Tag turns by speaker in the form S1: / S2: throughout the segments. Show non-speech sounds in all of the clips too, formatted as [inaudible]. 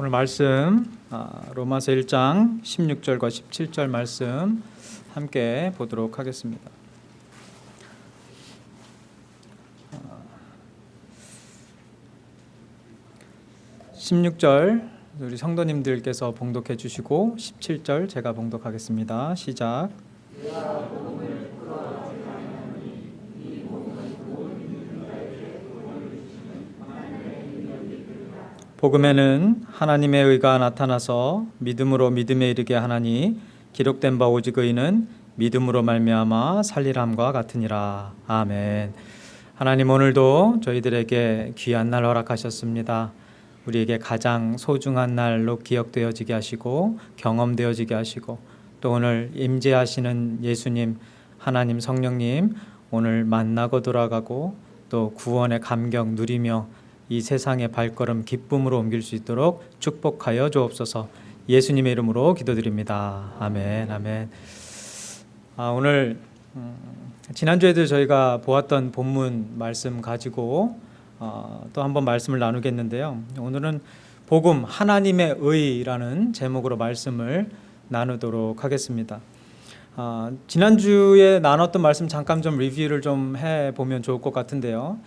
S1: 오늘 말씀 아, 로마서 1장 16절과 17절 말씀 함께 보도록 하겠습니다. 16절 우리 성도님들께서 봉독해 주시고 17절 제가 봉독하겠습니다. 시작. 복음에는 하나님의 의가 나타나서 믿음으로 믿음에 이르게 하나니 기록된 바 오직 의는 믿음으로 말미암아 살리람과 같으니라. 아멘. 하나님 오늘도 저희들에게 귀한 날 허락하셨습니다. 우리에게 가장 소중한 날로 기억되어지게 하시고 경험되어지게 하시고 또 오늘 임재하시는 예수님 하나님 성령님 오늘 만나고 돌아가고 또 구원의 감격 누리며 이 세상의 발걸음 기쁨으로 옮길 수 있도록 축복하여 주옵소서. 예수님의 이름으로 기도드립니다. 아멘, 아멘. 아, 오늘 음, 지난주에도 저희가 보았던 본문 말씀 가지고 어, 또 한번 말씀을 나누겠는데요. 오늘은 복음 하나님의 의라는 제목으로 말씀을 나누도록 하겠습니다. 아, 지난주에 나눴던 말씀 잠깐 좀 리뷰를 좀 해보면 좋을 것 같은데요.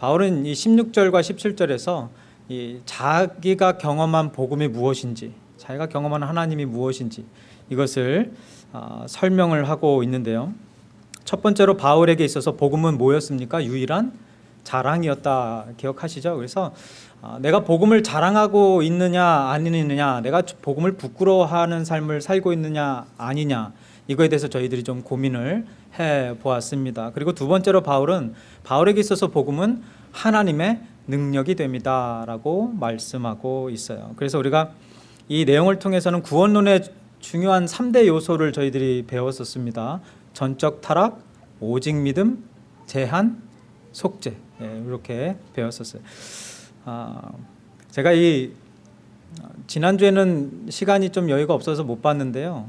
S1: 바울은 이 16절과 17절에서 이 자기가 경험한 복음이 무엇인지, 자기가 경험한 하나님이 무엇인지 이것을 아, 설명을 하고 있는데요. 첫 번째로 바울에게 있어서 복음은 뭐였습니까? 유일한 자랑이었다 기억하시죠? 그래서 아, 내가 복음을 자랑하고 있느냐 아니느냐, 내가 복음을 부끄러워하는 삶을 살고 있느냐 아니냐 이거에 대해서 저희들이 좀 고민을 해 보았습니다. 그리고 두 번째로 바울은 바울에게 있어서 복음은 하나님의 능력이 됩니다 라고 말씀하고 있어요. 그래서 우리가 이 내용을 통해서는 구원론의 중요한 3대 요소를 저희들이 배웠었습니다. 전적 타락, 오직 믿음, 제한, 속죄 예, 이렇게 배웠었어요. 아, 제가 이 지난주에는 시간이 좀 여유가 없어서 못 봤는데요.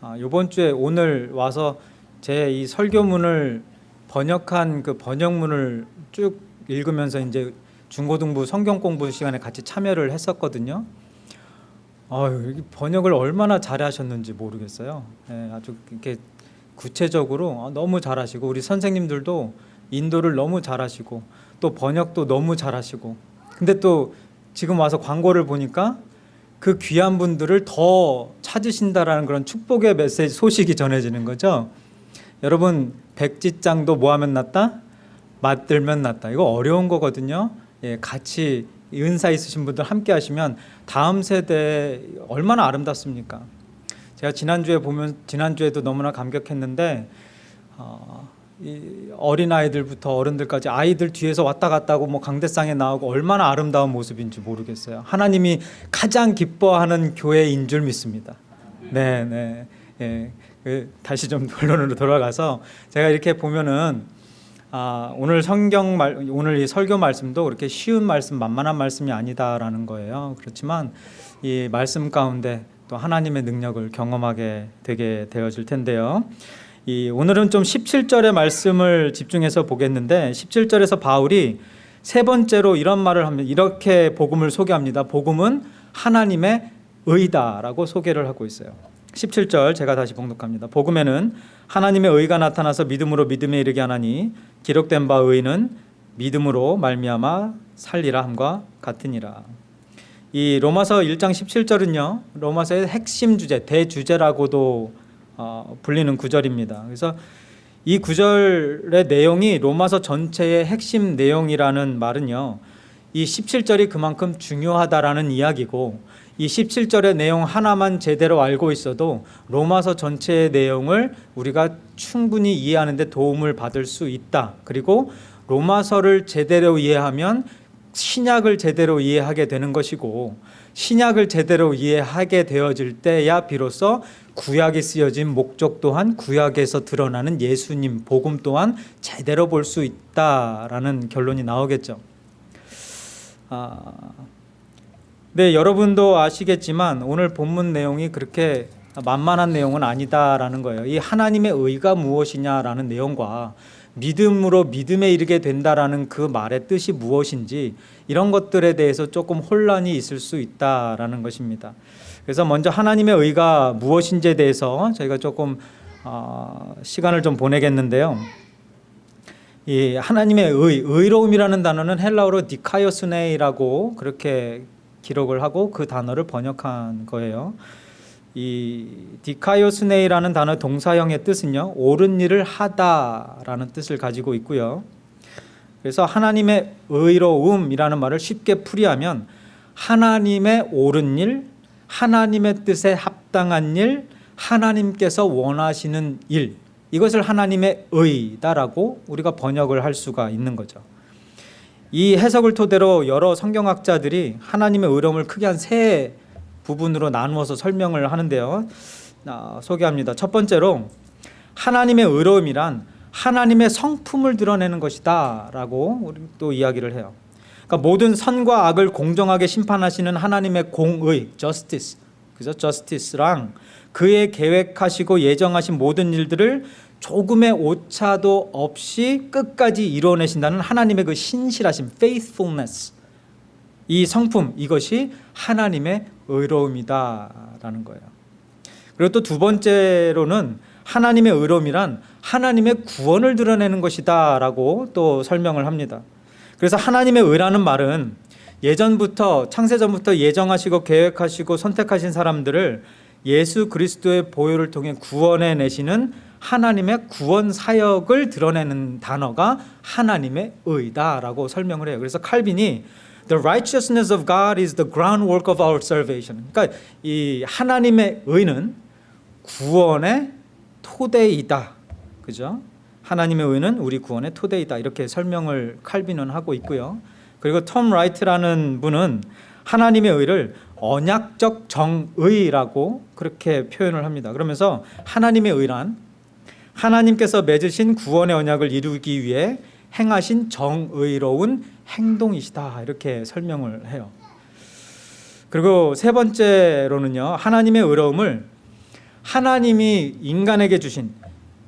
S1: 아, 이번 주에 오늘 와서 제 이 설교문을 번역한 그 번역문을 쭉 읽으면서 이제 중고등부 성경 공부 시간에 같이 참여를 했었거든요. 아유, 번역을 얼마나 잘하셨는지 모르겠어요. 예, 아주 이렇게 구체적으로 너무 잘하시고 우리 선생님들도 인도를 너무 잘하시고 또 번역도 너무 잘하시고 근데 또 지금 와서 광고를 보니까 그 귀한 분들을 더 찾으신다라는 그런 축복의 메시지 소식이 전해지는 거죠. 여러분 백지장도 뭐 하면 낫다? 맞들면 낫다. 이거 어려운 거거든요. 예, 같이 은사 있으신 분들 함께 하시면 다음 세대 얼마나 아름답습니까? 제가 지난주에 보면 지난주에도 너무나 감격했는데 어, 어린 아이들부터 어른들까지 아이들 뒤에서 왔다 갔다 하고 뭐 강대상에 나오고 얼마나 아름다운 모습인지 모르겠어요. 하나님이 가장 기뻐하는 교회인 줄 믿습니다. 네, 네. 예. 그 다시 좀 [laughs] 본론으로 돌아가서 제가 이렇게 보면은 아, 오늘 성경 말 오늘 이 설교 말씀도 그렇게 쉬운 말씀, 만만한 말씀이 아니다라는 거예요. 그렇지만 이 말씀 가운데 또 하나님의 능력을 경험하게 되게 되어질 텐데요. 이 오늘은 좀 17절의 말씀을 집중해서 보겠는데 17절에서 바울이 세 번째로 이런 말을 합니다. 이렇게 복음을 소개합니다. 복음은 하나님의 의다라고 소개를 하고 있어요. 17절 제가 다시 봉독합니다. 복음에는 하나님의 의가 나타나서 믿음으로 믿음에 이르게 하나니 기록된 바 의는 믿음으로 말미암아 살리라 함과 같으니라. 이 로마서 1장 17절은요. 로마서의 핵심 주제, 대주제라고도 어, 불리는 구절입니다. 그래서 이 구절의 내용이 로마서 전체의 핵심 내용이라는 말은요. 이 17절이 그만큼 중요하다라는 이야기고 이 17절의 내용 하나만 제대로 알고 있어도 로마서 전체의 내용을 우리가 충분히 이해하는 데 도움을 받을 수 있다. 그리고 로마서를 제대로 이해하면 신약을 제대로 이해하게 되는 것이고 신약을 제대로 이해하게 되어질 때야 비로소 구약에 쓰여진 목적 또한 구약에서 드러나는 예수님 복음 또한 제대로 볼 수 있다라는 결론이 나오겠죠. 아, 네, 여러분도 아시겠지만 오늘 본문 내용이 그렇게 만만한 내용은 아니다라는 거예요. 이 하나님의 의가 무엇이냐라는 내용과 믿음으로 믿음에 이르게 된다라는 그 말의 뜻이 무엇인지 이런 것들에 대해서 조금 혼란이 있을 수 있다라는 것입니다. 그래서 먼저 하나님의 의가 무엇인지에 대해서 저희가 조금 어, 시간을 좀 보내겠는데요. 이 하나님의 의, 의로움이라는 단어는 헬라어로 디카이오스네이라고 그렇게 기록을 하고 그 단어를 번역한 거예요. 이 디카이오스네이라는 단어 동사형의 뜻은요 옳은 일을 하다라는 뜻을 가지고 있고요. 그래서 하나님의 의로움이라는 말을 쉽게 풀이하면 하나님의 옳은 일, 하나님의 뜻에 합당한 일, 하나님께서 원하시는 일 이것을 하나님의 의다라고 우리가 번역을 할 수가 있는 거죠. 이 해석을 토대로 여러 성경학자들이 하나님의 의로움을 크게 한 세 부분으로 나누어서 설명을 하는데요. 아, 소개합니다. 첫 번째로 하나님의 의로움이란 하나님의 성품을 드러내는 것이다 라고 우리 또 이야기를 해요. 그러니까 모든 선과 악을 공정하게 심판하시는 하나님의 공의, justice, 그죠? justice랑 그의 계획하시고 예정하신 모든 일들을 조금의 오차도 없이 끝까지 이루어내신다는 하나님의 그 신실하심, faithfulness. 이 성품 이것이 하나님의 의로움이다라는 거예요. 그리고 또 두 번째로는 하나님의 의로움이란 하나님의 구원을 드러내는 것이다 라고 또 설명을 합니다. 그래서 하나님의 의라는 말은 예전부터 창세전부터 예정하시고 계획하시고 선택하신 사람들을 예수 그리스도의 보혈을 통해 구원해 내시는 하나님의 구원 사역을 드러내는 단어가 하나님의 의다라고 설명을 해요. 그래서 칼빈이 The righteousness of God is the groundwork of our salvation. 그러니까 이 하나님의 의는 구원의 토대이다. 그죠? 하나님의 의는 우리 구원의 토대이다. 이렇게 설명을 칼빈은 하고 있고요. 그리고 톰 라이트라는 분은 하나님의 의를 언약적 정의라고 그렇게 표현을 합니다. 그러면서 하나님의 의란 하나님께서 맺으신 구원의 언약을 이루기 위해 행하신 정의로운 행동이시다 이렇게 설명을 해요. 그리고 세 번째로는요 하나님의 의로움을 하나님이 인간에게 주신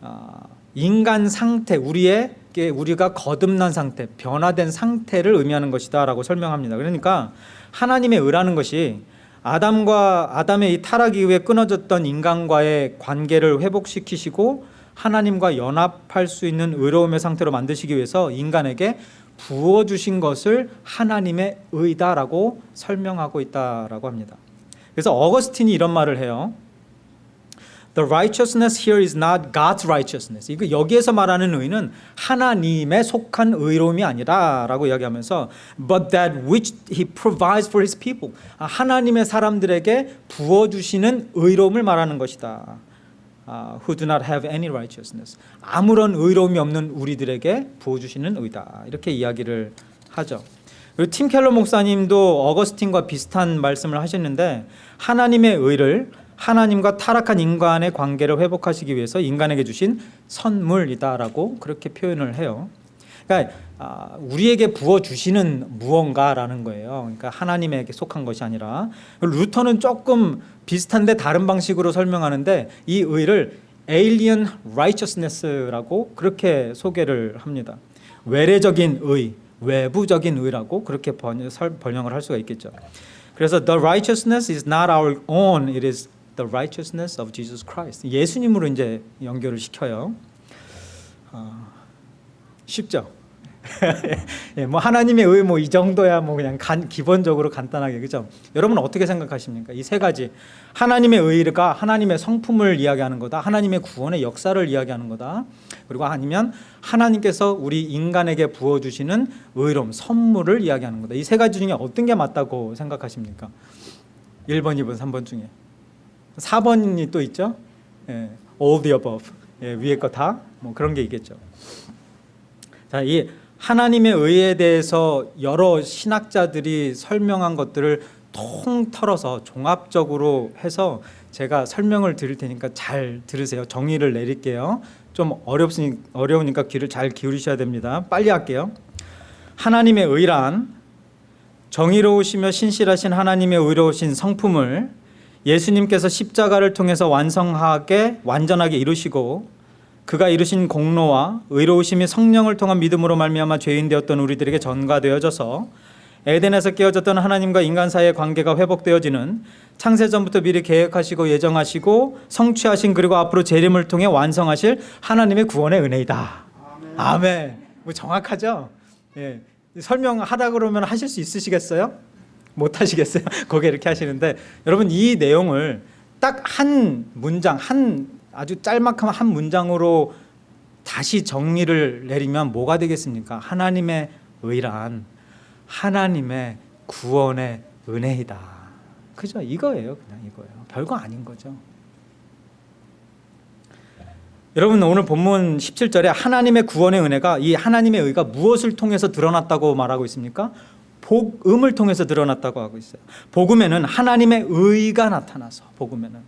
S1: 아, 인간 상태 우리의 우리가 거듭난 상태 변화된 상태를 의미하는 것이다 라고 설명합니다. 그러니까 하나님의 의라는 것이 아담과 아담의 이 타락 이후에 끊어졌던 인간과의 관계를 회복시키시고 하나님과 연합할 수 있는 의로움의 상태로 만드시기 위해서 인간에게 부어 주신 것을 하나님의 의다라고 설명하고 있다라고 합니다. 그래서 어거스틴이 이런 말을 해요. The righteousness here is not God's righteousness. 이거 여기에서 말하는 의는 하나님에 속한 의로움이 아니라라고 이야기하면서 but that which he provides for his people. 하나님의 사람들에게 부어 주시는 의로움을 말하는 것이다. Uh, who do not have any righteousness. 아무런 의로움이 없는 우리들에게 부어 주시는 의다. 이렇게 이야기를 하죠. 그리고 팀 켈러 목사님도 어거스틴과 비슷한 말씀을 하셨는데 하나님의 의를 하나님과 타락한 인간의 관계를 회복하시기 위해서 인간에게 주신 선물이다라고 그렇게 표현을 해요. 그러니까 아, 우리에게 부어 주시는 무언가라는 거예요. 그러니까 하나님에게 속한 것이 아니라 루터는 조금 비슷한데 다른 방식으로 설명하는데 이 의를 alien righteousness라고 그렇게 소개를 합니다. 외래적인 의, 외부적인 의라고 그렇게 번역을 할 수가 있겠죠. 그래서 the righteousness is not our own, it is the righteousness of Jesus Christ. 예수님으로 이제 연결을 시켜요. 어, 쉽죠? [laughs] 예, 뭐 하나님의 의 뭐 이 정도야 뭐 그냥 간, 기본적으로 간단하게 그죠? 여러분 어떻게 생각하십니까? 이 세 가지 하나님의 의가 하나님의 성품을 이야기하는 거다. 하나님의 구원의 역사를 이야기하는 거다. 그리고 아니면 하나님께서 우리 인간에게 부어 주시는 의로움, 선물을 이야기하는 거다. 이 세 가지 중에 어떤 게 맞다고 생각하십니까? 1번, 2번, 3번 중에 4번이 또 있죠? 예, all the above. 예, 위에 거 다 뭐 그런 게 있겠죠. 자, 이 하나님의 의에 대해서 여러 신학자들이 설명한 것들을 통털어서 종합적으로 해서 제가 설명을 드릴 테니까 잘 들으세요. 정의를 내릴게요. 좀 어렵으니, 어려우니까 귀를 잘 기울이셔야 됩니다. 빨리 할게요. 하나님의 의란 정의로우시며 신실하신 하나님의 의로우신 성품을 예수님께서 십자가를 통해서 완성하게 완전하게 이루시고 그가 이루신 공로와 의로우심이 성령을 통한 믿음으로 말미암아 죄인 되었던 우리들에게 전가되어져서 에덴에서 깨어졌던 하나님과 인간 사이의 관계가 회복되어지는 창세 전부터 미리 계획하시고 예정하시고 성취하신 그리고 앞으로 재림을 통해 완성하실 하나님의 구원의 은혜이다. 아멘. 뭐 정확하죠? 예. 설명하다 그러면 하실 수 있으시겠어요? 못 하시겠어요? [laughs] 거기 이렇게 하시는데 여러분 이 내용을 딱 한 문장 한 아주 짤막한 한 문장으로 다시 정리를 내리면 뭐가 되겠습니까? 하나님의 의란 하나님의 구원의 은혜이다. 그죠? 이거예요. 그냥 이거예요. 별거 아닌 거죠. 여러분 오늘 본문 17절에 하나님의 구원의 은혜가 이 하나님의 의가 무엇을 통해서 드러났다고 말하고 있습니까? 복음을 통해서 드러났다고 하고 있어요. 복음에는 하나님의 의가 나타나서 복음에는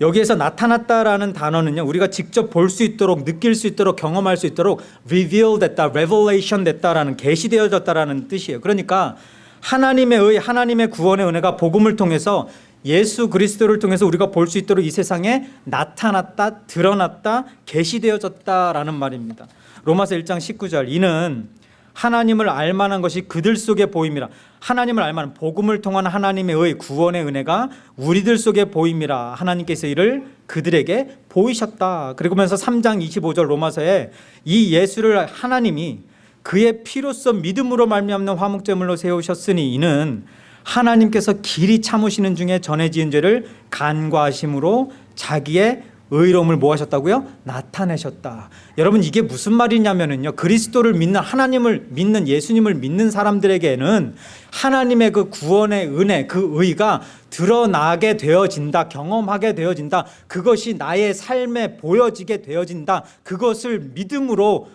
S1: 여기에서 나타났다라는 단어는요 우리가 직접 볼 수 있도록 느낄 수 있도록 경험할 수 있도록 reveal 됐다, revelation 됐다라는 계시되어졌다라는 뜻이에요. 그러니까 하나님의 의, 하나님의 구원의 은혜가 복음을 통해서 예수 그리스도를 통해서 우리가 볼 수 있도록 이 세상에 나타났다, 드러났다, 계시되어졌다라는 말입니다. 로마서 1장 19절 이는 하나님을 알만한 것이 그들 속에 보임이라. 하나님을 알만한 복음을 통한 하나님의 의 구원의 은혜가 우리들 속에 보임이라. 하나님께서 이를 그들에게 보이셨다. 그러면서 3장 25절 로마서에 이 예수를 하나님이 그의 피로써 믿음으로 말미암는 화목제물로 세우셨으니 이는 하나님께서 길이 참으시는 중에 전에 지은 죄를 간과하심으로 자기의 의로움을 뭐 하셨다고요? 나타내셨다. 여러분 이게 무슨 말이냐면요. 그리스도를 믿는 하나님을 믿는 예수님을 믿는 사람들에게는 하나님의 그 구원의 은혜, 그 의가 드러나게 되어진다. 경험하게 되어진다. 그것이 나의 삶에 보여지게 되어진다. 그것을 믿음으로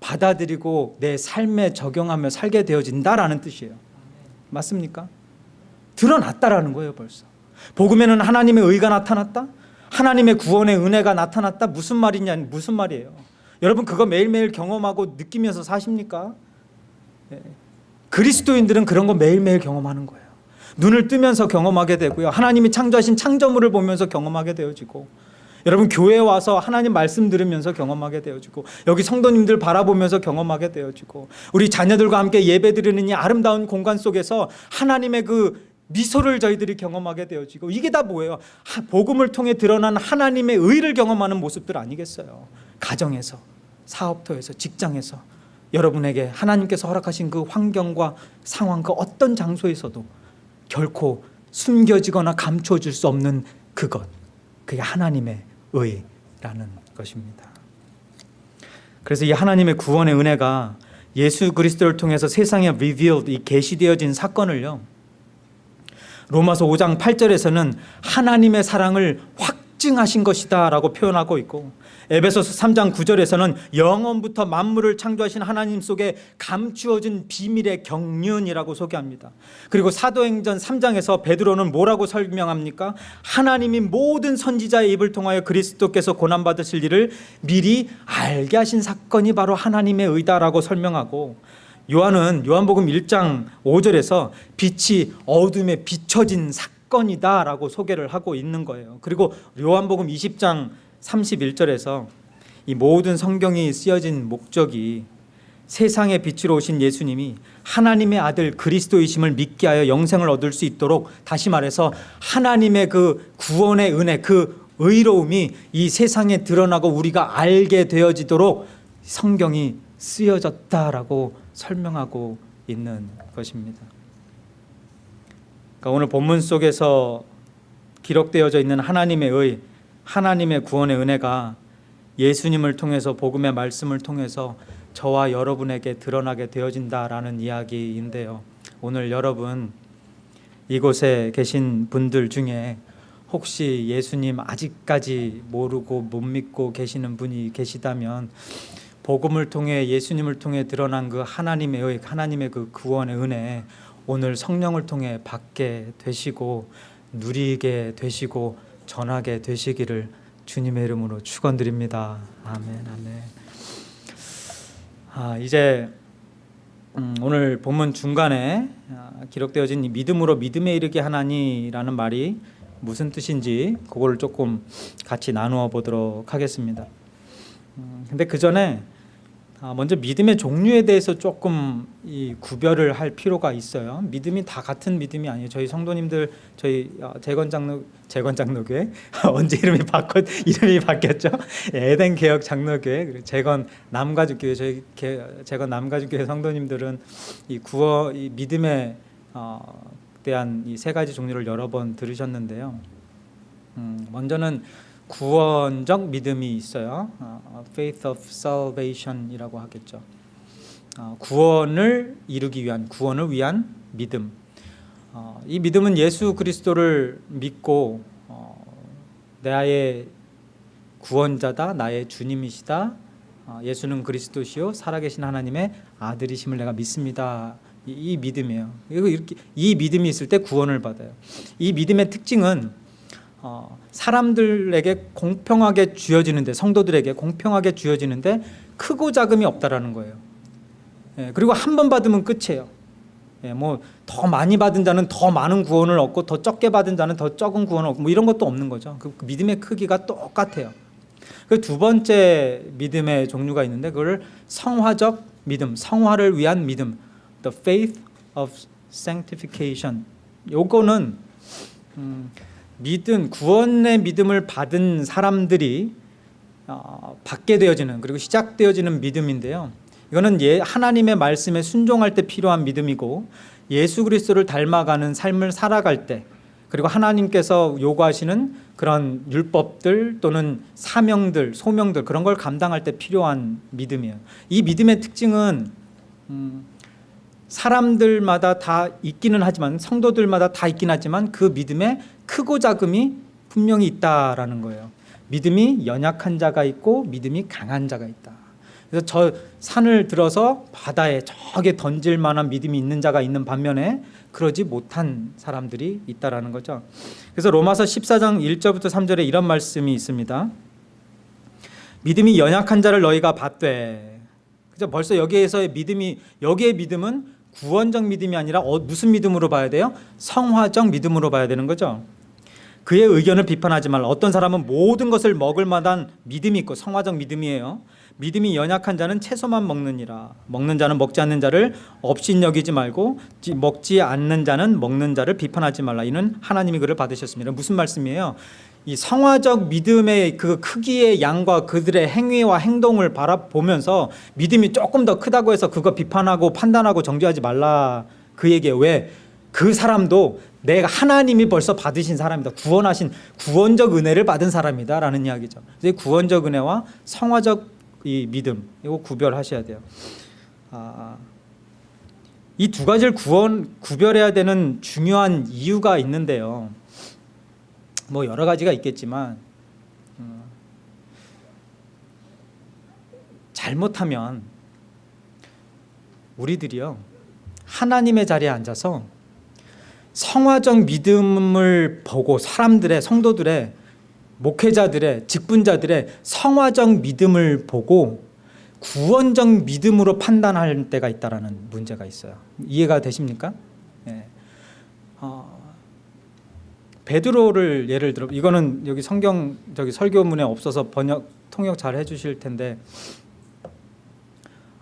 S1: 받아들이고 내 삶에 적용하며 살게 되어진다라는 뜻이에요. 맞습니까? 드러났다라는 거예요, 벌써. 복음에는 하나님의 의가 나타났다. 하나님의 구원의 은혜가 나타났다 무슨 말이냐 무슨 말이에요 여러분 그거 매일매일 경험하고 느끼면서 사십니까? 네. 그리스도인들은 그런 거 매일매일 경험하는 거예요 눈을 뜨면서 경험하게 되고요 하나님이 창조하신 창조물을 보면서 경험하게 되어지고 여러분 교회에 와서 하나님 말씀 들으면서 경험하게 되어지고 여기 성도님들 바라보면서 경험하게 되어지고 우리 자녀들과 함께 예배 드리는 이 아름다운 공간 속에서 하나님의 그 미소를 저희들이 경험하게 되어지고 이게 다 뭐예요? 복음을 통해 드러난 하나님의 의를 경험하는 모습들 아니겠어요? 가정에서, 사업터에서, 직장에서 여러분에게 하나님께서 허락하신 그 환경과 상황 그 어떤 장소에서도 결코 숨겨지거나 감춰질 수 없는 그것 그게 하나님의 의라는 것입니다 그래서 이 하나님의 구원의 은혜가 예수 그리스도를 통해서 세상에 revealed, 이 계시되어진 사건을요 로마서 5장 8절에서는 하나님의 사랑을 확증하신 것이다 라고 표현하고 있고 에베소서 3장 9절에서는 영원부터 만물을 창조하신 하나님 속에 감추어진 비밀의 경륜이라고 소개합니다 그리고 사도행전 3장에서 베드로는 뭐라고 설명합니까? 하나님이 모든 선지자의 입을 통하여 그리스도께서 고난받으실 일을 미리 알게 하신 사건이 바로 하나님의 의다라고 설명하고 요한은 요한복음 1장 5절에서 빛이 어둠에 비춰진 사건이다 라고 소개를 하고 있는 거예요. 그리고 요한복음 20장 31절에서 이 모든 성경이 쓰여진 목적이 세상의 빛으로 오신 예수님이 하나님의 아들 그리스도이심을 믿게 하여 영생을 얻을 수 있도록 다시 말해서 하나님의 그 구원의 은혜 그 의로움이 이 세상에 드러나고 우리가 알게 되어지도록 성경이 쓰여졌다라고 설명하고 있는 것입니다. 그러니까 오늘 본문 속에서 기록되어져 있는 하나님의 의, 하나님의 구원의 은혜가 예수님을 통해서 복음의 말씀을 통해서 저와 여러분에게 드러나게 되어진다라는 이야기인데요. 오늘 여러분 이곳에 계신 분들 중에 혹시 예수님 아직까지 모르고 못 믿고 계시는 분이 계시다면 복음을 통해 예수님을 통해 드러난 그 하나님의 의, 하나님의 그 구원의 은혜 오늘 성령을 통해 받게 되시고 누리게 되시고 전하게 되시기를 주님의 이름으로 축원드립니다. 아멘, 아멘. 아, 이제 음, 오늘 본문 중간에 아, 기록되어진 믿음으로 믿음에 이르게 하나니라는 말이 무슨 뜻인지 그거를 조금 같이 나누어 보도록 하겠습니다. 음, 근데 그 전에 아, 먼저 믿음의 종류에 대해서 조금 이 구별을 할 필요가 있어요. 믿음이 다 같은 믿음이 아니에요. 저희 성도님들 저희 어, 재건 장로 재건 장로교회 [laughs] 언제 이름이 바꿨 이름이 바뀌었죠? [laughs] 에덴 개혁 장로교회 재건 남가죽교회 저희 개, 재건 남가죽교회 성도님들은 이 구어 이 믿음에 어, 대한 이 세 가지 종류를 여러 번 들으셨는데요. 음, 먼저는 구원적 믿음이 있어요. 어, faith of salvation이라고 하겠죠. 어, 구원을 이루기 위한 구원을 위한 믿음. 어, 이 믿음은 예수 그리스도를 믿고 어, 나의 구원자다, 나의 주님이시다. 어, 예수는 그리스도시요 살아계신 하나님의 아들이심을 내가 믿습니다. 이, 이 믿음이에요. 이렇게 이 믿음이 있을 때 구원을 받아요. 이 믿음의 특징은 어, 사람들에게 공평하게 주어지는데 성도들에게 공평하게 주어지는데 크고 작음이 없다라는 거예요. 예, 그리고 한 번 받으면 끝이에요. 예, 뭐더 많이 받은 자는 더 많은 구원을 얻고 더 적게 받은 자는 더 적은 구원을 얻고 뭐 이런 것도 없는 거죠. 그, 그 믿음의 크기가 똑같아요. 그 두 번째 믿음의 종류가 있는데 그걸 성화적 믿음, 성화를 위한 믿음, the faith of sanctification. 요거는 음, 믿음 구원의 믿음을 받은 사람들이 어, 받게 되어지는 그리고 시작되어지는 믿음인데요. 이거는 예, 하나님의 말씀에 순종할 때 필요한 믿음이고 예수 그리스도를 닮아가는 삶을 살아갈 때 그리고 하나님께서 요구하시는 그런 율법들 또는 사명들, 소명들 그런 걸 감당할 때 필요한 믿음이에요. 이 믿음의 특징은 음, 사람들마다 다 있기는 하지만 성도들마다 다 있긴 하지만 그 믿음에 크고 작음이 분명히 있다라는 거예요. 믿음이 연약한 자가 있고 믿음이 강한 자가 있다. 그래서 저 산을 들어서 바다에 저게 던질 만한 믿음이 있는 자가 있는 반면에 그러지 못한 사람들이 있다라는 거죠. 그래서 로마서 14장 1절부터 3절에 이런 말씀이 있습니다. 믿음이 연약한 자를 너희가 받되. 그죠? 벌써 여기에서의 믿음이 여기의 믿음은 구원적 믿음이 아니라 어, 무슨 믿음으로 봐야 돼요? 성화적 믿음으로 봐야 되는 거죠. 그의 의견을 비판하지 말라. 어떤 사람은 모든 것을 먹을 만한 믿음이 있고 성화적 믿음이에요. 믿음이 연약한 자는 채소만 먹느니라. 먹는 자는 먹지 않는 자를 없인 여기지 말고 먹지 않는 자는 먹는 자를 비판하지 말라. 이는 하나님이 그를 받으셨습니다. 무슨 말씀이에요? 이 성화적 믿음의 그 크기의 양과 그들의 행위와 행동을 바라보면서 믿음이 조금 더 크다고 해서 그거 비판하고 판단하고 정죄하지 말라. 그 얘기에 왜? 그 사람도 내가 하나님이 벌써 받으신 사람이다. 구원하신 구원적 은혜를 받은 사람이다라는 이야기죠. 이제 구원적 은혜와 성화적 이 믿음 이거 구별하셔야 돼요. 아, 이 두 가지를 구원 구별해야 되는 중요한 이유가 있는데요. 뭐 여러 가지가 있겠지만 음, 잘못하면 우리들이요 하나님의 자리에 앉아서 성화적 믿음을 보고 사람들의 성도들의 목회자들의 직분자들의 성화적 믿음을 보고 구원적 믿음으로 판단할 때가 있다라는 문제가 있어요. 이해가 되십니까? 예. 어, 베드로를 예를 들어 이거는 여기 성경 저기 설교문에 없어서 번역 통역 잘 해주실 텐데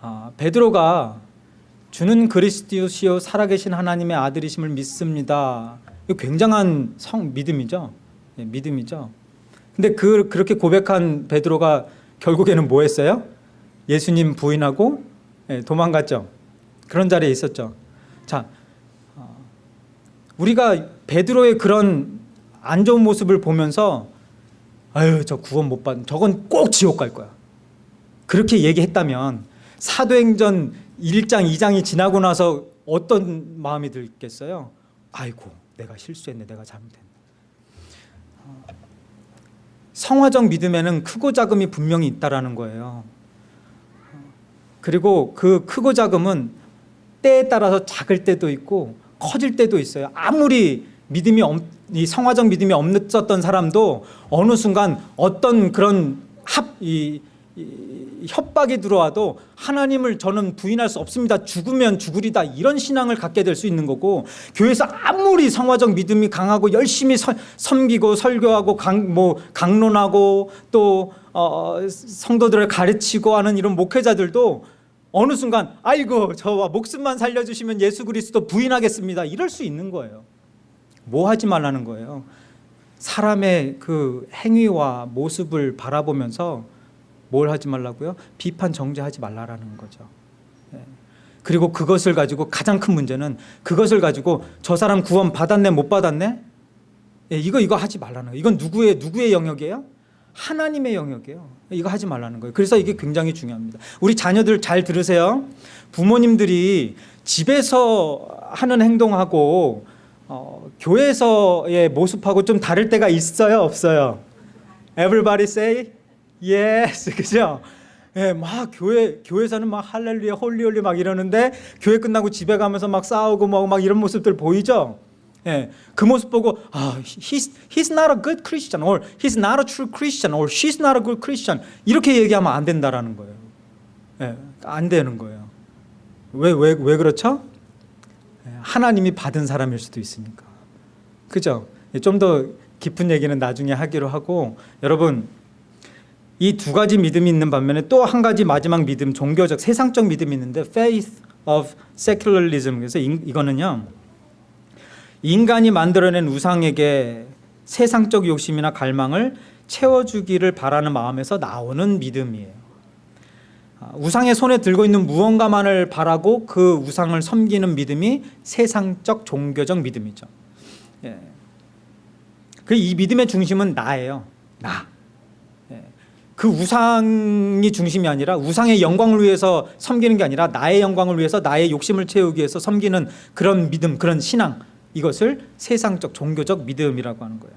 S1: 어, 베드로가 주는 그리스도시요 살아계신 하나님의 아들이심을 믿습니다. 이거 굉장한 성 믿음이죠. 예, 믿음이죠. 근데 그 그렇게 고백한 베드로가 결국에는 뭐 했어요? 예수님 부인하고 예, 도망갔죠. 그런 자리에 있었죠. 자, 어, 우리가 베드로의 그런 안 좋은 모습을 보면서 아유 저 구원 못 받, 저건 꼭 지옥 갈 거야. 그렇게 얘기했다면 사도행전 1장, 2장이 지나고 나서 어떤 마음이 들겠어요? 아이고, 내가 실수했네, 내가 잘못했네. 성화적 믿음에는 크고 작음이 분명히 있다라는 거예요. 그리고 그 크고 작음은 때에 따라서 작을 때도 있고 커질 때도 있어요. 아무리 믿음이 이 성화적 믿음이 없었던 사람도 어느 순간 어떤 그런 합, 이, 이 협박이 들어와도 하나님을 저는 부인할 수 없습니다. 죽으면 죽으리다 이런 신앙을 갖게 될 수 있는 거고 교회에서 아무리 성화적 믿음이 강하고 열심히 서, 섬기고 설교하고 강, 뭐 강론하고 또 어, 성도들을 가르치고 하는 이런 목회자들도 어느 순간 아이고 저와 목숨만 살려주시면 예수 그리스도 부인하겠습니다. 이럴 수 있는 거예요. 뭐 하지 말라는 거예요. 사람의 그 행위와 모습을 바라보면서 뭘 하지 말라고요? 비판 정죄하지 말라라는 거죠. 예. 그리고 그것을 가지고 가장 큰 문제는 그것을 가지고 저 사람 구원 받았네 못 받았네? 예, 이거 이거 하지 말라는 거예요. 이건 누구의 누구의 영역이에요? 하나님의 영역이에요. 이거 하지 말라는 거예요. 그래서 이게 굉장히 중요합니다. 우리 자녀들 잘 들으세요. 부모님들이 집에서 하는 행동하고 어, 교회에서의 모습하고 좀 다를 때가 있어요, 없어요? Everybody say yes, [laughs] 그죠? 예, 막 교회 교회에서는 막 할렐루야, holy holy 막 이러는데 교회 끝나고 집에 가면서 막 싸우고 뭐막 이런 모습들 보이죠? 예, 그 모습 보고 아, he's he's not a good Christian, or he's not a true Christian, or she's not a good Christian 이렇게 얘기하면 안 된다라는 거예요. 예, 안 되는 거예요. 왜 왜 왜 그렇죠? 예, 하나님이 받은 사람일 수도 있으니까. 그죠? 좀 더 깊은 얘기는 나중에 하기로 하고 여러분 이 두 가지 믿음이 있는 반면에 또 한 가지 마지막 믿음, 종교적 세상적 믿음이 있는데 faith of secularism. 그래서 이, 이거는요. 인간이 만들어낸 우상에게 세상적 욕심이나 갈망을 채워주기를 바라는 마음에서 나오는 믿음이에요. 아, 우상의 손에 들고 있는 무언가만을 바라고 그 우상을 섬기는 믿음이 세상적 종교적 믿음이죠. 예. 그이 믿음의 중심은 나예요. 나. 예. 그 우상이 중심이 아니라 우상의 영광을 위해서 섬기는 게 아니라 나의 영광을 위해서 나의 욕심을 채우기 위해서 섬기는 그런 믿음, 그런 신앙 이것을 세상적 종교적 믿음이라고 하는 거예요.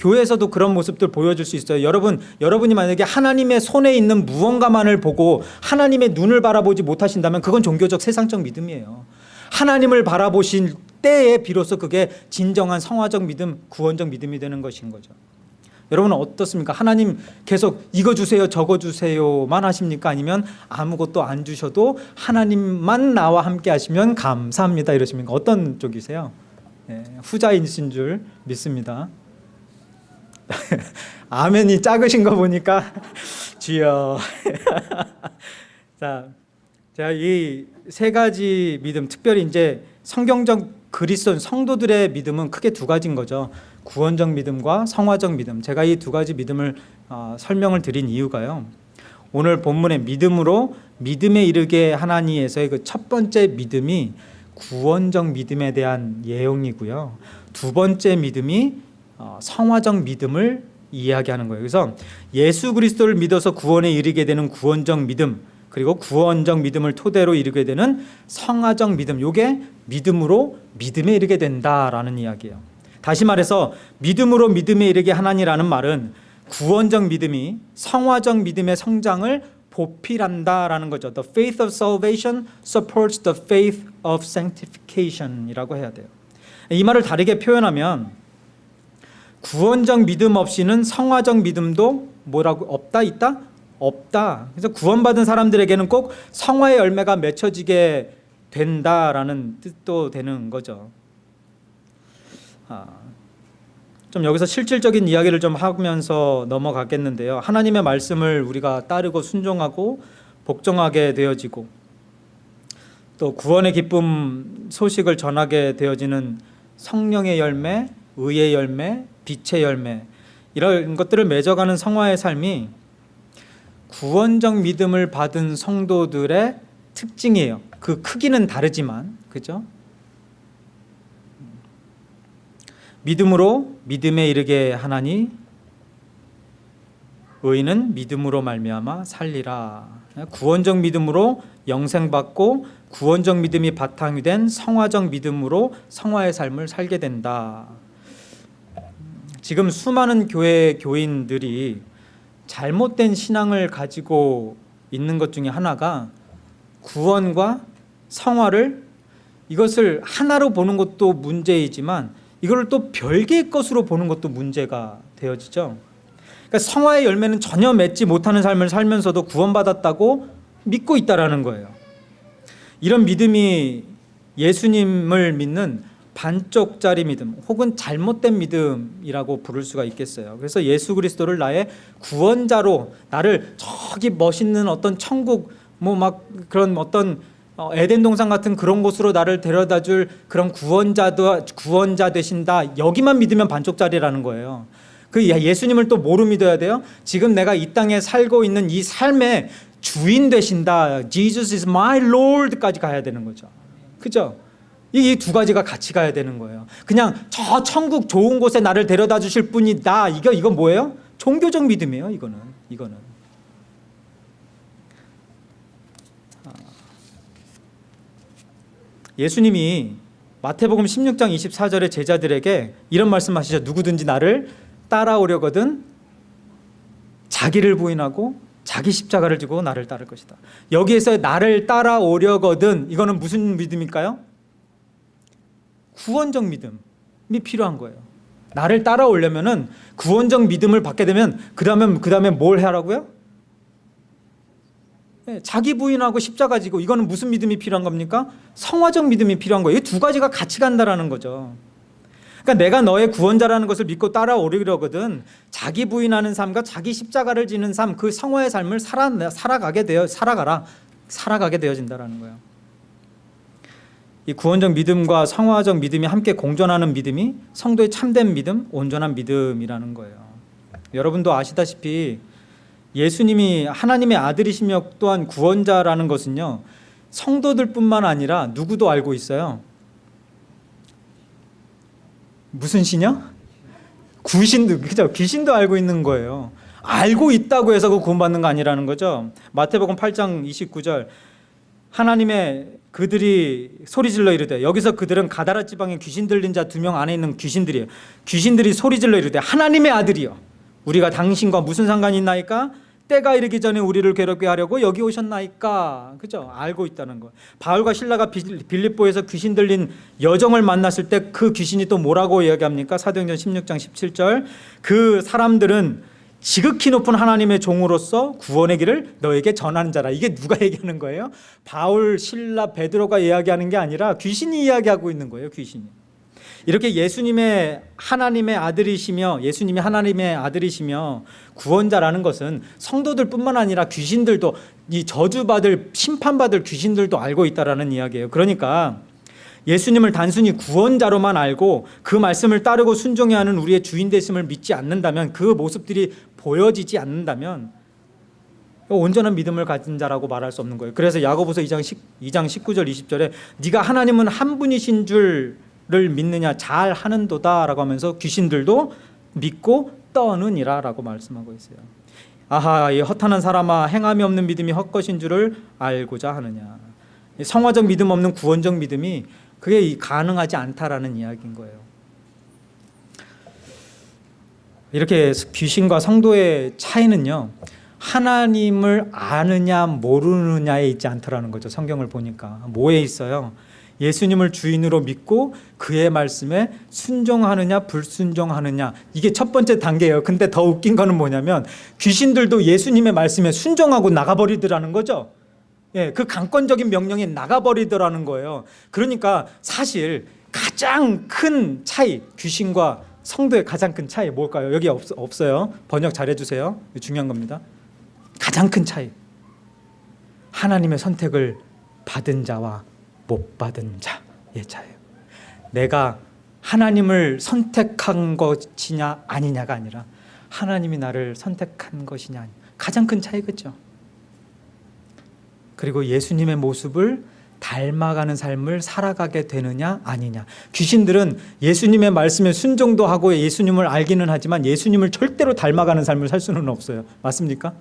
S1: 교회에서도 그런 모습들 보여줄 수 있어요. 여러분, 여러분이 만약에 하나님의 손에 있는 무언가만을 보고 하나님의 눈을 바라보지 못하신다면 그건 종교적 세상적 믿음이에요. 하나님을 바라보신 때에 비로소 그게 진정한 성화적 믿음, 구원적 믿음이 되는 것인 거죠. 여러분은 어떻습니까? 하나님 계속 이거 주세요, 저거 주세요만 하십니까? 아니면 아무것도 안 주셔도 하나님만 나와 함께 하시면 감사합니다 이러십니까? 어떤 쪽이세요? 네, 후자이신 줄 믿습니다. [laughs] 아멘이 작으신 거 보니까 [laughs] 주여. [laughs] 자, 제가 이 세 가지 믿음, 특별히 이제 성경적 그리스도인 성도들의 믿음은 크게 두 가지인 거죠. 구원적 믿음과 성화적 믿음. 제가 이 두 가지 믿음을 어, 설명을 드린 이유가요. 오늘 본문의 믿음으로 믿음에 이르게 하나니에서의 그 첫 번째 믿음이 구원적 믿음에 대한 예용이고요. 두 번째 믿음이 어, 성화적 믿음을 이야기하는 거예요. 그래서 예수 그리스도를 믿어서 구원에 이르게 되는 구원적 믿음 그리고 구원적 믿음을 토대로 이르게 되는 성화적 믿음 요게 믿음으로 믿음에 이르게 된다라는 이야기예요. 다시 말해서 믿음으로 믿음에 이르게 하나니라는 말은 구원적 믿음이 성화적 믿음의 성장을 보필한다라는 거죠. The faith of salvation supports the faith of sanctification이라고 해야 돼요. 이 말을 다르게 표현하면 구원적 믿음 없이는 성화적 믿음도 뭐라고 없다 있다 없다. 그래서 구원받은 사람들에게는 꼭 성화의 열매가 맺혀지게 된다라는 뜻도 되는 거죠. 아, 좀 여기서 실질적인 이야기를 좀 하면서 넘어가겠는데요. 하나님의 말씀을 우리가 따르고 순종하고 복종하게 되어지고 또 구원의 기쁨 소식을 전하게 되어지는 성령의 열매, 의의 열매, 빛의 열매 이런 것들을 맺어가는 성화의 삶이 구원적 믿음을 받은 성도들의 특징이에요. 그 크기는 다르지만 그죠? 믿음으로 믿음에 이르게 하나니 의인은 믿음으로 말미암아 살리라. 구원적 믿음으로 영생받고 구원적 믿음이 바탕이 된 성화적 믿음으로 성화의 삶을 살게 된다. 지금 수많은 교회 교인들이 잘못된 신앙을 가지고 있는 것 중에 하나가 구원과 성화를 이것을 하나로 보는 것도 문제이지만 이걸 또 별개의 것으로 보는 것도 문제가 되어지죠. 그러니까 성화의 열매는 전혀 맺지 못하는 삶을 살면서도 구원받았다고 믿고 있다라는 거예요. 이런 믿음이 예수님을 믿는 반쪽짜리 믿음 혹은 잘못된 믿음이라고 부를 수가 있겠어요. 그래서 예수 그리스도를 나의 구원자로 나를 저기 멋있는 어떤 천국 뭐 막 그런 어떤 어, 에덴 동산 같은 그런 곳으로 나를 데려다 줄 그런 구원자도 구원자 되신다. 여기만 믿으면 반쪽짜리라는 거예요. 그 예수님을 또 뭐로 믿어야 돼요? 지금 내가 이 땅에 살고 있는 이 삶의 주인 되신다. Jesus is my Lord까지 가야 되는 거죠. 그죠? 이두 가지가 같이 가야 되는 거예요. 그냥 저 천국 좋은 곳에 나를 데려다 주실 분이다. 이거 이건 뭐예요? 종교적 믿음이에요. 이거는 이거는. 예수님이 마태복음 16장 24절에 제자들에게 이런 말씀하시죠. 누구든지 나를 따라오려거든 자기를 부인하고 자기 십자가를 지고 나를 따를 것이다. 여기에서 나를 따라오려거든 이거는 무슨 믿음일까요? 구원적 믿음이 필요한 거예요. 나를 따라오려면은 구원적 믿음을 받게 되면 그 다음에 그 다음에 뭘 하라고요? 네, 자기 부인하고 십자가 지고 이거는 무슨 믿음이 필요한 겁니까? 성화적 믿음이 필요한 거예요. 이 두 가지가 같이 간다라는 거죠. 그러니까 내가 너의 구원자라는 것을 믿고 따라오려거든 자기 부인하는 삶과 자기 십자가를 지는 삶, 그 성화의 삶을 살아, 살아가게 되어 살아가라, 살아가게 되어진다라는 거예요. 이 구원적 믿음과 성화적 믿음이 함께 공존하는 믿음이 성도의 참된 믿음, 온전한 믿음이라는 거예요. 여러분도 아시다시피 예수님이 하나님의 아들이시며 또한 구원자라는 것은요 성도들뿐만 아니라 누구도 알고 있어요. 무슨 신이요? 구신도 그죠? 귀신도 알고 있는 거예요. 알고 있다고 해서 그 구원받는 거 아니라는 거죠. 마태복음 8장 29절 하나님의 그들이 소리질러 이르되 여기서 그들은 가다라 지방에 귀신 들린 자 두 명 안에 있는 귀신들이에요. 귀신들이 소리질러 이르되 하나님의 아들이요. 우리가 당신과 무슨 상관이 있나이까? 때가 이르기 전에 우리를 괴롭게 하려고 여기 오셨나이까? 그죠? 알고 있다는 거. 바울과 신라가 빌립보에서 귀신 들린 여정을 만났을 때 그 귀신이 또 뭐라고 이야기합니까? 사도행전 16장 17절. 그 사람들은 지극히 높은 하나님의 종으로서 구원의 길을 너에게 전하는 자라. 이게 누가 [laughs] 얘기하는 거예요? 바울 신라 베드로가 이야기하는 게 아니라 귀신이 이야기하고 있는 거예요 귀신이 이렇게 예수님의 하나님의 아들이시며 예수님이 하나님의 아들이시며 구원자라는 것은 성도들뿐만 아니라 귀신들도 이 저주받을 심판받을 귀신들도 알고 있다라는 이야기예요. 그러니까 예수님을 단순히 구원자로만 알고 그 말씀을 따르고 순종해야 하는 우리의 주인 되심을 믿지 않는다면 그 모습들이 보여지지 않는다면 온전한 믿음을 가진 자라고 말할 수 없는 거예요. 그래서 야고보서 2장 2장 19절 20절에 네가 하나님은 한 분이신 줄 를 믿느냐 잘 하는도다라고 하면서 귀신들도 믿고 떠느니라 라고 말씀하고 있어요. 아하 이 허탄한 사람아 행함이 없는 믿음이 헛것인 줄을 알고자 하느냐. 성화적 믿음 없는 구원적 믿음이 그게 가능하지 않다라는 이야기인 거예요. 이렇게 귀신과 성도의 차이는요. 하나님을 아느냐 모르느냐에 있지 않더라는 거죠. 성경을 보니까 뭐에 있어요? 예수님을 주인으로 믿고 그의 말씀에 순종하느냐 불순종하느냐 이게 첫 번째 단계예요. 근데 더 웃긴 거는 뭐냐면 귀신들도 예수님의 말씀에 순종하고 나가버리더라는 거죠. 예, 그 강권적인 명령에 나가버리더라는 거예요. 그러니까 사실 가장 큰 차이 귀신과 성도의 가장 큰 차이 뭘까요? 여기 없, 없어요. 번역 잘해주세요. 중요한 겁니다. 가장 큰 차이 하나님의 선택을 받은 자와 못 받은 자의 차예요. 내가 하나님을 선택한 것이냐 아니냐가 아니라 하나님이 나를 선택한 것이냐 가장 큰 차이겠죠. 그리고 예수님의 모습을 닮아가는 삶을 살아가게 되느냐 아니냐 귀신들은 예수님의 말씀에 순종도 하고 예수님을 알기는 하지만 예수님을 절대로 닮아가는 삶을 살 수는 없어요 맞습니까?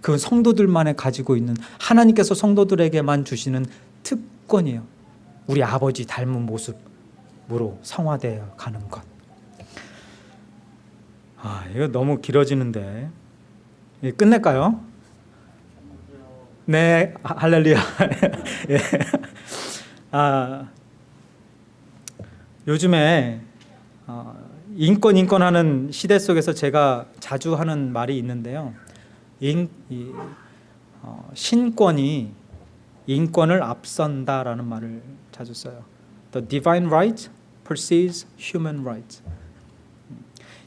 S1: 그 성도들만에 가지고 있는 하나님께서 성도들에게만 주시는 특권이에요. 우리 아버지 닮은 모습으로 성화되어 가는 것. 아, 이거 너무 길어지는데. 예, 끝낼까요? 네, 할렐루야. [laughs] 예. 아, 요즘에 어, 인권 인권 하는 시대 속에서 제가 자주 하는 말이 있는데요. 인, 이, 어, 신권이 인권을 앞선다라는 말을 자주 써요. The divine right precedes human right.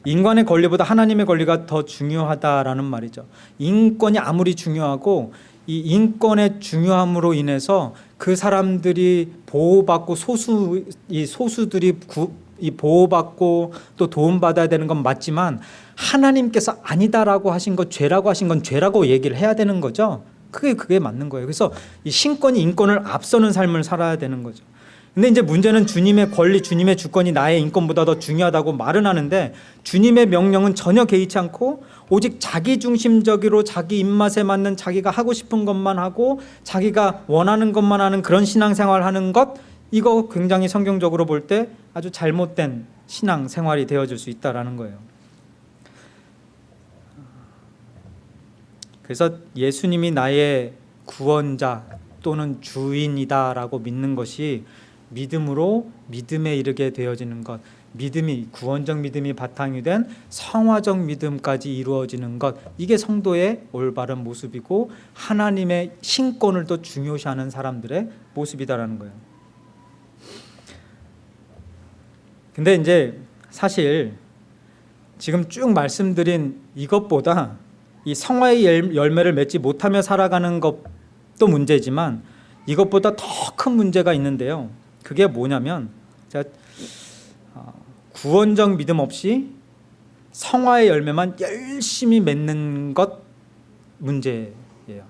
S1: 인간의 권리보다 하나님의 권리가 더 중요하다라는 말이죠. 인권이 아무리 중요하고 이 인권의 중요함으로 인해서 그 사람들이 보호받고 소수 이 소수들이 구, 이 보호받고 또 도움받아야 되는 건 맞지만 하나님께서 아니다라고 하신 것 죄라고 하신 건 죄라고 얘기를 해야 되는 거죠. 그게 그게 맞는 거예요. 그래서 이 신권이 인권을 앞서는 삶을 살아야 되는 거죠. 근데 이제 문제는 주님의 권리, 주님의 주권이 나의 인권보다 더 중요하다고 말은 하는데 주님의 명령은 전혀 개의치 않고 오직 자기 중심적으로 자기 입맛에 맞는 자기가 하고 싶은 것만 하고 자기가 원하는 것만 하는 그런 신앙생활 하는 것 이거 굉장히 성경적으로 볼 때 아주 잘못된 신앙생활이 되어질 수 있다라는 거예요. 그래서 예수님이 나의 구원자 또는 주인이다 라고 믿는 것이 믿음으로 믿음에 이르게 되어지는 것, 믿음이 구원적 믿음이 바탕이 된 성화적 믿음까지 이루어지는 것, 이게 성도의 올바른 모습이고 하나님의 신권을 또 중요시하는 사람들의 모습이다라는 거예요. 근데 이제 사실 지금 쭉 말씀드린 이것보다 이 성화의 열매를 맺지 못하며 살아가는 것도 문제지만 이것보다 더 큰 문제가 있는데요. 그게 뭐냐면 제가 어, 구원적 믿음 없이 성화의 열매만 열심히 맺는 것 문제예요.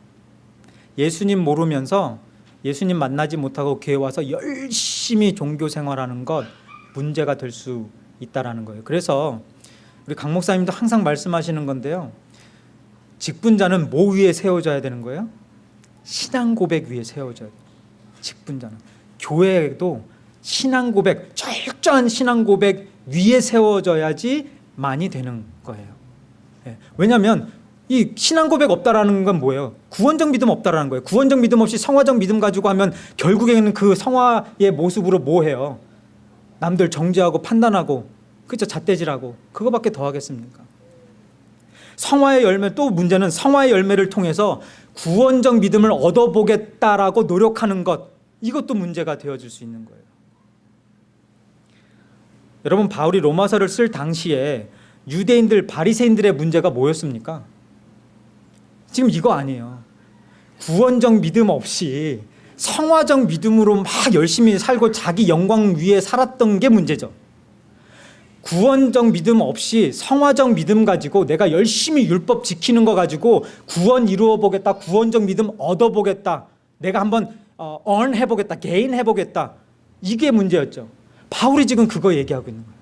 S1: 예수님 모르면서 예수님 만나지 못하고 교회 와서 열심히 종교 생활하는 것 문제가 될 수 있다라는 거예요. 그래서 우리 강 목사님도 항상 말씀하시는 건데요. 직분자는 뭐 위에 세워져야 되는 거예요? 신앙 고백 위에 세워져야 돼요. 직분자는 교회도 신앙 고백, 철저한 신앙 고백 위에 세워져야지 많이 되는 거예요. 예. 왜냐하면 이 신앙 고백 없다라는 건 뭐예요? 구원적 믿음 없다라는 거예요. 구원적 믿음 없이 성화적 믿음 가지고 하면 결국에는 그 성화의 모습으로 뭐 해요? 남들 정죄하고 판단하고 그죠 잣대질하고 그거밖에 더 하겠습니까? 성화의 열매 또 문제는 성화의 열매를 통해서 구원적 믿음을 얻어보겠다라고 노력하는 것 이것도 문제가 되어질 수 있는 거예요. 여러분 바울이 로마서를 쓸 당시에 유대인들 바리새인들의 문제가 뭐였습니까? 지금 이거 아니에요. 구원적 믿음 없이 성화적 믿음으로 막 열심히 살고 자기 영광 위에 살았던 게 문제죠. 구원적 믿음 없이 성화적 믿음 가지고 내가 열심히 율법 지키는 거 가지고 구원 이루어 보겠다 구원적 믿음 얻어 보겠다 내가 한번 어, earn 해보겠다 개인 해보겠다 이게 문제였죠. 바울이 지금 그거 얘기하고 있는 거예요.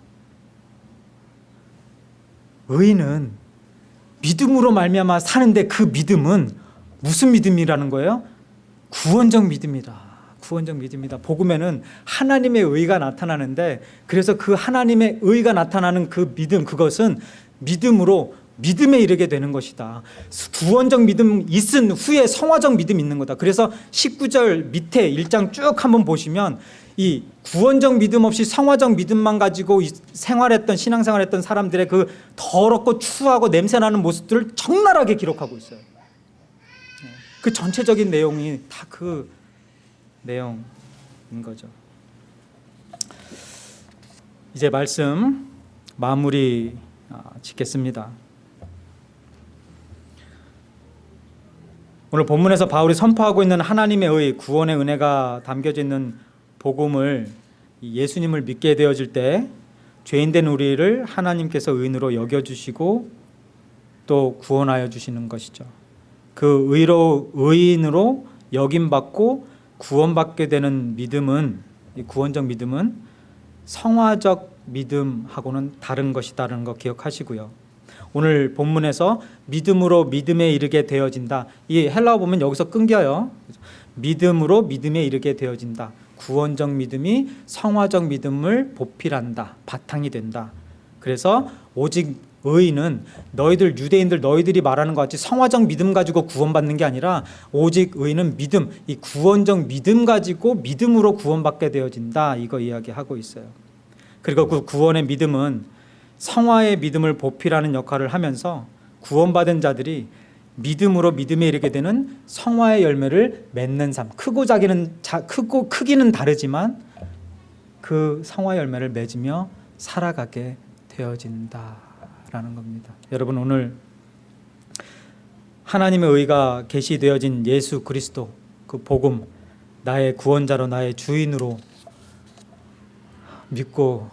S1: 의인은 믿음으로 말미암아 사는데 그 믿음은 무슨 믿음이라는 거예요? 구원적 믿음이다 구원적 믿음이다. 복음에는 하나님의 의가 나타나는데 그래서 그 하나님의 의가 나타나는 그 믿음 그것은 믿음으로 믿음에 이르게 되는 것이다. 구원적 믿음 있은 후에 성화적 믿음 있는 거다. 그래서 19절 밑에 1장 쭉 한번 보시면 이 구원적 믿음 없이 성화적 믿음만 가지고 생활했던 신앙생활했던 사람들의 그 더럽고 추하고 냄새나는 모습들을 적나라하게 기록하고 있어요. 그 전체적인 내용이 다 그 내용인 거죠. 이제 말씀 마무리 아, 짓겠습니다. 오늘 본문에서 바울이 선포하고 있는 하나님의 의, 구원의 은혜가 담겨져 있는 복음을 예수님을 믿게 되어질 때 죄인된 우리를 하나님께서 의인으로 여겨주시고 또 구원하여 주시는 것이죠. 그 의로 의인으로 여김받고 구원받게 되는 믿음은 이 구원적 믿음은 성화적 믿음하고는 다른 것이다라는 거 기억하시고요. 오늘 본문에서 믿음으로 믿음에 이르게 되어진다. 이 헬라어 보면 여기서 끊겨요. 믿음으로 믿음에 이르게 되어진다. 구원적 믿음이 성화적 믿음을 보필한다. 바탕이 된다. 그래서 오직 의인은 너희들 유대인들 너희들이 말하는 것 같이 성화적 믿음 가지고 구원받는 게 아니라 오직 의인은 믿음 이 구원적 믿음 가지고 믿음으로 구원받게 되어진다 이거 이야기하고 있어요. 그리고 그 구원의 믿음은 성화의 믿음을 보필하는 역할을 하면서 구원받은 자들이 믿음으로 믿음에 이르게 되는 성화의 열매를 맺는 삶. 크고 작기는 자, 크고 크기는 다르지만 그 성화 열매를 맺으며 살아가게 되어진다 라는 겁니다. 여러분 오늘 하나님의 의가 계시되어진 예수 그리스도 그 복음 나의 구원자로 나의 주인으로 믿고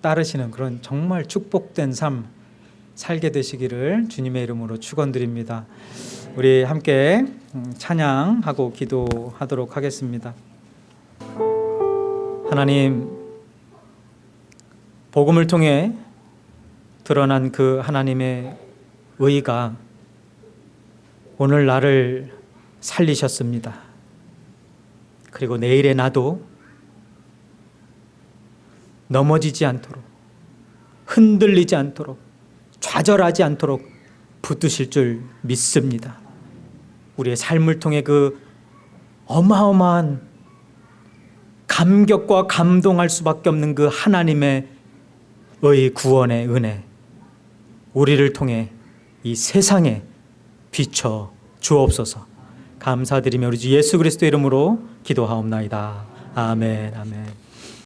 S1: 따르시는 그런 정말 축복된 삶 살게 되시기를 주님의 이름으로 축원드립니다. 우리 함께 음, 찬양하고 기도하도록 하겠습니다. 하나님 복음을 통해 드러난 그 하나님의 의가 오늘 나를 살리셨습니다. 그리고 내일의 나도 넘어지지 않도록 흔들리지 않도록 좌절하지 않도록 붙드실 줄 믿습니다. 우리의 삶을 통해 그 어마어마한 감격과 감동할 수밖에 없는 그 하나님의 의 구원의 은혜 우리를 통해 이 세상에 비춰 주옵소서 감사드리며 우리 주 예수 그리스도 이름으로 기도하옵나이다. 아멘 아멘